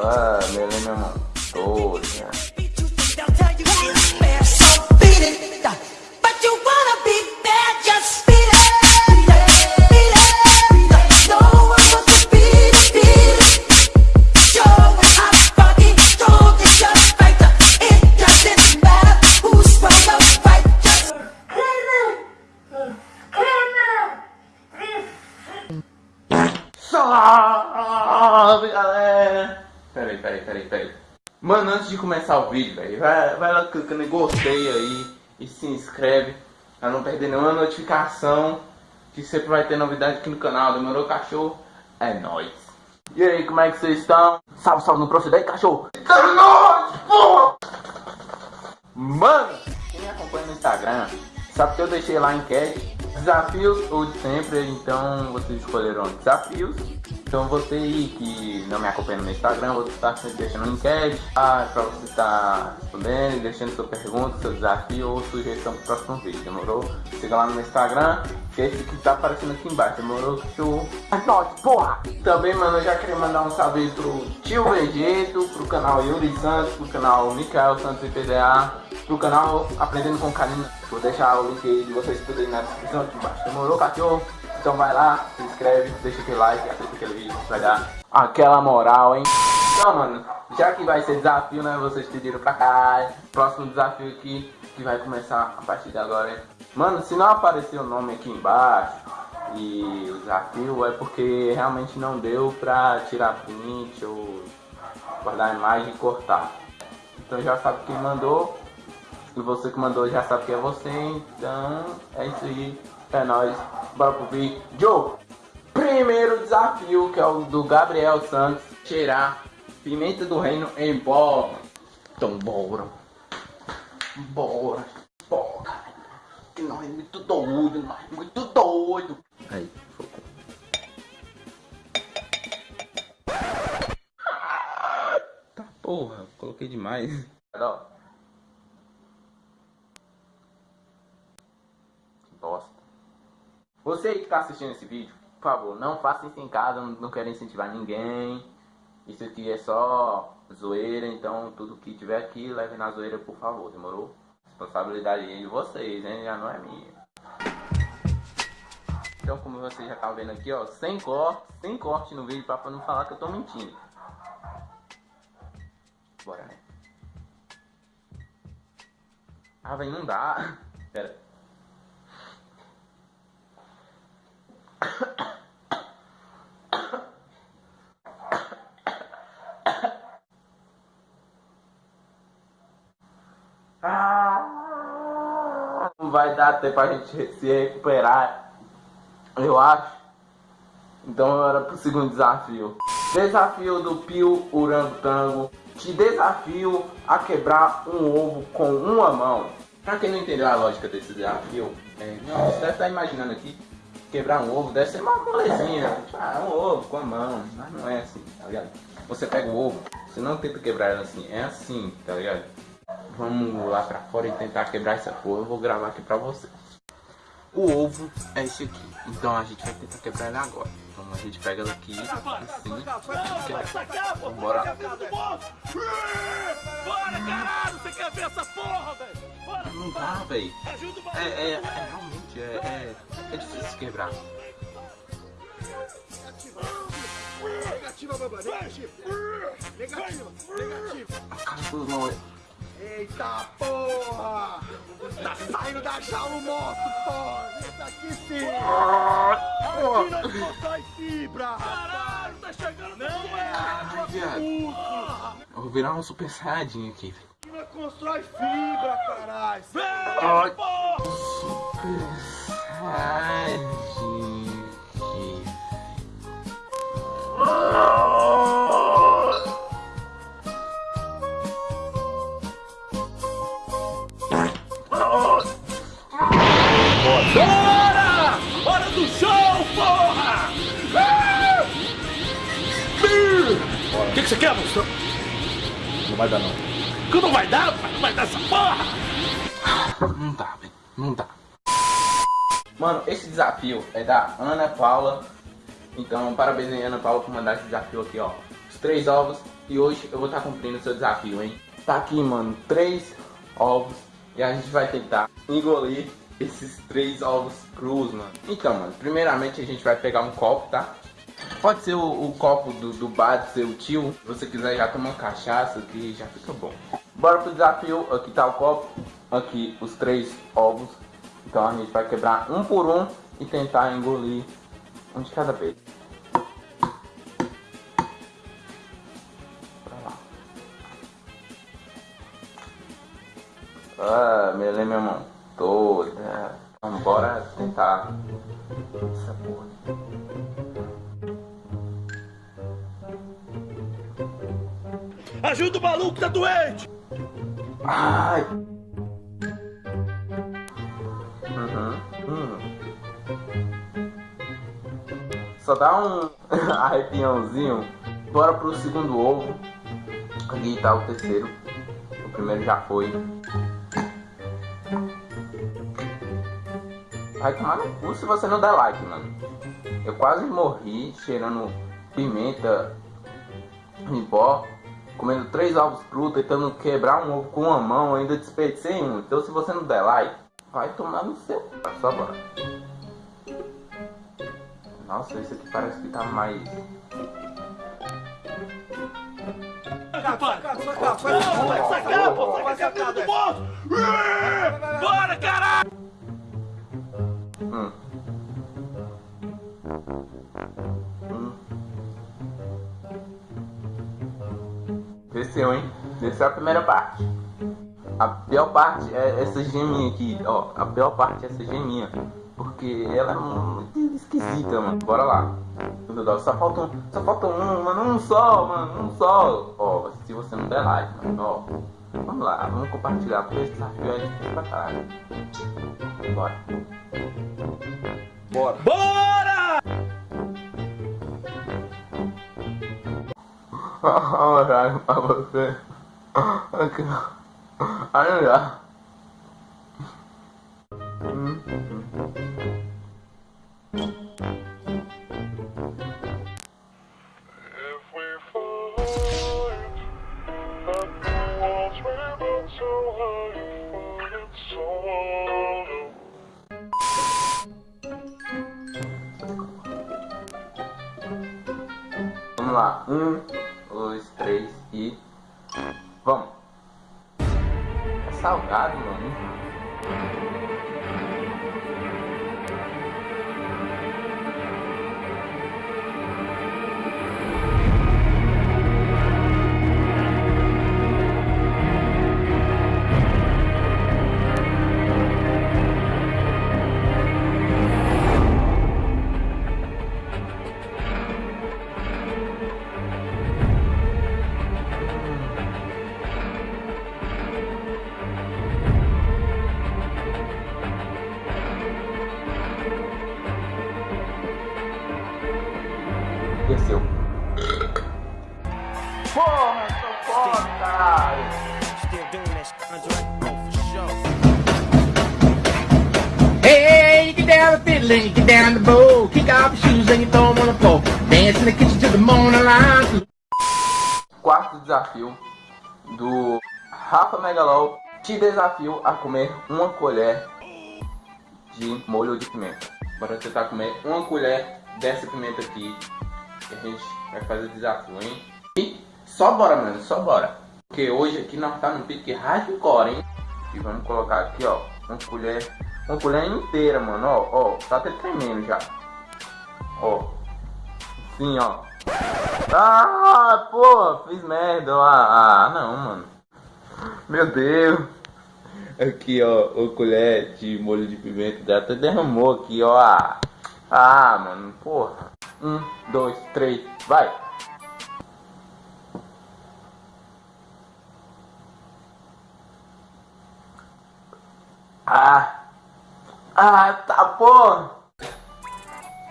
Ah, melei minha mão toda. De começar o vídeo, velho, vai, vai lá clicando em gostei aí e se inscreve pra não perder nenhuma notificação que sempre vai ter novidade aqui no canal. Demorou, cachorro? É nóis! E aí, como é que vocês estão? Salve, salve, não procede aí, cachorro! É nóis, porra! Mano, quem me acompanha no Instagram sabe que eu deixei lá a enquete desafios ou de sempre, então vocês escolheram desafios. Então você aí que não me acompanha no Instagram, vou estar sempre deixando um enquete ah, para você estar respondendo, deixando sua pergunta, seu desafio ou sugestão para o próximo vídeo, demorou? Siga lá no meu Instagram, que é esse que tá aparecendo aqui embaixo, demorou? Show! Nóis, porra! Também, mano, eu já queria mandar um salve pro tio Vegeto, pro canal Yuri Santos, pro canal Mikael Santos e PDA, pro canal Aprendendo com Carinho. Vou deixar o link aí de vocês poderem na descrição aqui embaixo, demorou, cachorro? Então vai lá, se inscreve, deixa aquele like, assista aquele vídeo, vai dar aquela moral, hein? Então, mano, já que vai ser desafio, né? Vocês pediram pra cá. Próximo desafio aqui, que vai começar a partir de agora, hein? Mano, se não aparecer o nome aqui embaixo e o desafio, é porque realmente não deu pra tirar print ou guardar a imagem e cortar. Então já sabe quem mandou. E você que mandou já sabe que é você, então é isso aí. É nóis. Pro vídeo. Primeiro desafio, que é o do Gabriel Santos. Cheirar pimenta do reino em pó. Então bora. Bora. Bora. Que nós é muito doido, nós é muito doido. Aí, focou. Tá porra, coloquei demais. Ó. Você que está assistindo esse vídeo, por favor, não faça isso em casa, não, não quero incentivar ninguém. Isso aqui é só zoeira, então tudo que tiver aqui, leve na zoeira, por favor, demorou? Responsabilidade é de vocês, hein? Já não é minha. Então, como vocês já estão vendo aqui, ó, sem corte, sem corte no vídeo pra não falar que eu tô mentindo. Bora, né? Ah, velho, não dá. Pera. Não vai dar tempo pra gente se recuperar, eu acho. Então era pro segundo desafio. Desafio do Pio Urangotango. Te desafio a quebrar um ovo com uma mão. Pra quem não entendeu a lógica desse desafio, é, não, você deve estar imaginando aqui, quebrar um ovo deve ser uma molezinha. Ah, um ovo com a mão, mas não é assim, tá ligado? Você pega o ovo, você não tenta quebrar assim, é assim, tá ligado? Vamos lá pra fora e tentar quebrar essa porra. Eu vou gravar aqui pra vocês. O ovo é esse aqui. Então a gente vai tentar quebrar ele agora. Então a gente pega aqui, assim. Vambora. Bora, caralho! Você quer ver essa porra, velho? Não dá, velho. O É, é, é, realmente, é, é, é difícil quebrar. Negativa, baba, negativa. Negativa, negativa. A cara dos não Eita porra! Tá saindo da jaula o monstro, porra! Esse aqui sim! Nós constrói fibra! Caralho, tá chegando Não é água, viado. porra! Eu vou virar um super saiyajin aqui, velho. Nós constrói fibra, caralho! Ai. Vem, saiyajin aqui. Bora! Hora do show, porra! O que, que você quer, monstro? Não vai dar não. Que não vai dar? Não vai dar essa porra! Não dá, velho. Não dá. Mano, esse desafio é da Ana Paula. Então, parabéns aí, Ana Paula, por mandar esse desafio aqui, ó. os três ovos e hoje eu vou estar cumprindo o seu desafio, hein? Tá aqui, mano, três ovos e a gente vai tentar engolir esses três ovos crus, mano. Então, mano, primeiramente a gente vai pegar um copo, tá? Pode ser o, o copo do, do bar do seu tio. Se você quiser já tomar cachaça, que já fica bom. Bora pro desafio. Aqui tá o copo. Aqui os três ovos. Então a gente vai quebrar um por um e tentar engolir um de cada vez. Ai. Uhum. Hum. Só dá um arrepiãozinho. Bora pro segundo ovo. Aqui tá o terceiro. O primeiro já foi. Vai tomar no cu se você não der like, mano. Eu quase morri cheirando pimenta em pó comendo três ovos crus, tentando quebrar um ovo com uma mão, ainda desperdicei um. Então se você não der like, vai tomar no seu. Só bora. Nossa, esse aqui parece que tá mais. Capa, capa, sai capa, sai capa do monstro! Bora, caralho! Hum. Desceu, hein? Desceu a primeira parte. A pior parte é essa geminha aqui, ó. A pior parte é essa geminha. Porque ela é muito esquisita, mano. Bora lá. Só falta um, só falta um, mano. Um só, mano. Um só. Ó, se você não der like, mano, ó. Vamos lá, vamos compartilhar, porque esse desafio é difícil pra caralho. Bora. Bora! Bora! 我啥也不起，我哥，俺那啥，嗯。怎么了？嗯。3 e... Vamos! É salgado, mano. Down the fiddle and you get down the bow. Kick off your shoes and you throw them on the floor. Dance in the kitchen till the morning light. Quarto desafio do Rafa Megalol. Te desafio a comer uma colher de molho de pimenta. Bora tentar comer uma colher dessa pimenta aqui. A gente vai fazer o desafio, hein? E só bora, mano, só bora. Porque hoje aqui nós tá no pique hardcore, hein? E vamos colocar aqui, ó, uma colher, uma colher inteira, mano, ó, ó, tá até tremendo já. Ó, assim, ó. Ah, pô, fiz merda lá. Ah, não, mano. Meu Deus. Aqui, ó, o colher de molho de pimenta já até derramou aqui, ó. Ah, ah mano, porra. Um, dois, três, vai. Ah, ah, tá.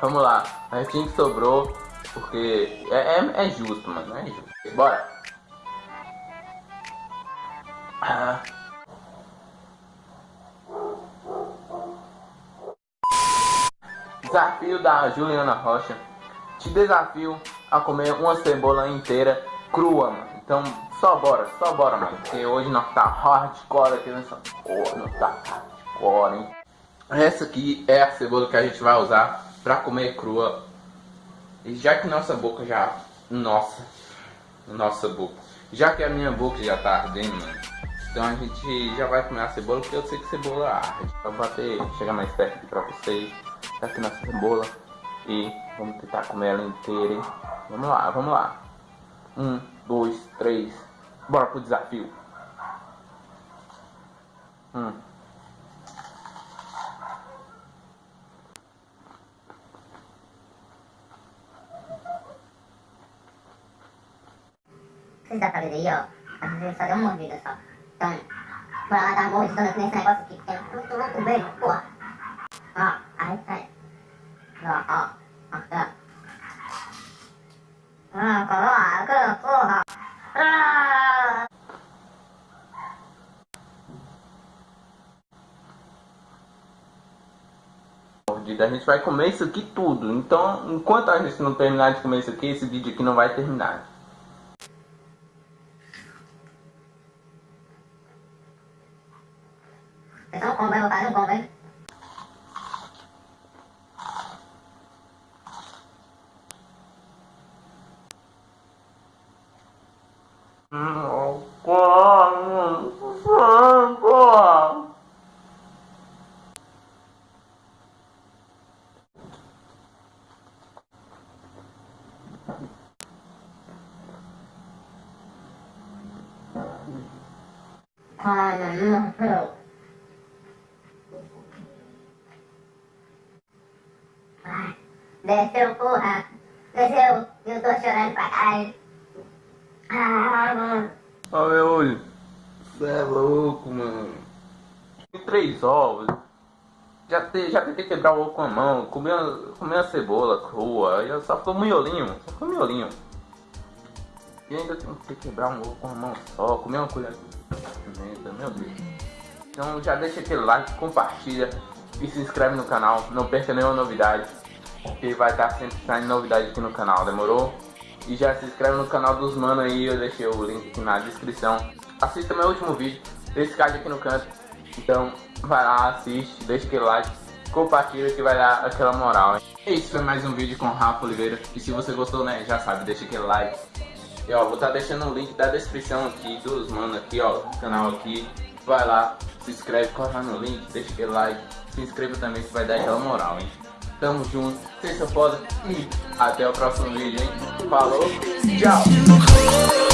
Vamos lá, a que sobrou, porque é, é, é justo, mano, é justo. Bora. Ah. Desafio da Juliana Rocha. Te desafio a comer uma cebola inteira crua, mano. Então, só bora, só bora, mano. Porque hoje nós tá hardcore aqui nessa porra, não tá hardcore, hein. Essa aqui é a cebola que a gente vai usar pra comer crua. E já que nossa boca já... Nossa. Nossa boca. Já que a minha boca já tá ardendo, mano. Então a gente já vai comer a cebola, porque eu sei que cebola arde. Vou bater, chegar mais perto aqui pra vocês. Tá aqui nossa cebola. E vamos tentar comer ela inteira, hein? Vamos lá, vamos lá. Um, dois, três. Bora pro desafio. Hum. Vocês dá pra ver aí, ó. Às vezes só deu uma mordida só. Então, bora lá dar uma mordida nesse negócio aqui. É muito louco mesmo, porra. Ó, aí sai. Ó, ó. Ó, ó. Ah, coloca, porra. A gente vai comer isso aqui tudo. Então, enquanto a gente não terminar de comer isso aqui, esse vídeo aqui não vai terminar. Vocês não comem, eu vou fazer um combo, hein? Hum, porra, porra. Ah, Desceu, porra. Desceu. Eu tô chorando pra caralho. Ah, mano. Olha meu olho. Você é louco, mano. Tem três ovos. Já, te, já tentei quebrar o ovo com a mão. Comi a, comi a cebola crua. E só ficou miolinho. Só ficou miolinho. E ainda que quebrar um ovo com a mão só. Comer uma colher pimenta. Meu Deus. Então já deixa aquele like, compartilha. E se inscreve no canal. Não perca nenhuma novidade. Porque vai estar sempre saindo novidade aqui no canal. Demorou? E já se inscreve no canal dos mano aí, eu deixei o link aqui na descrição. Assista meu último vídeo, esse card aqui no canto. Então, vai lá, assiste, deixa aquele like, compartilha que vai dar aquela moral. Hein? Esse foi mais um vídeo com o Rafa Oliveira. E se você gostou, né, já sabe, deixa aquele like. E ó, vou estar tá deixando o link da descrição aqui, dos mano aqui, ó, canal aqui. Vai lá, se inscreve, corre lá no link, deixa aquele like. Se inscreva também que vai dar aquela moral, hein. Tamo junto, são foda e até o próximo vídeo, hein? Falou, tchau!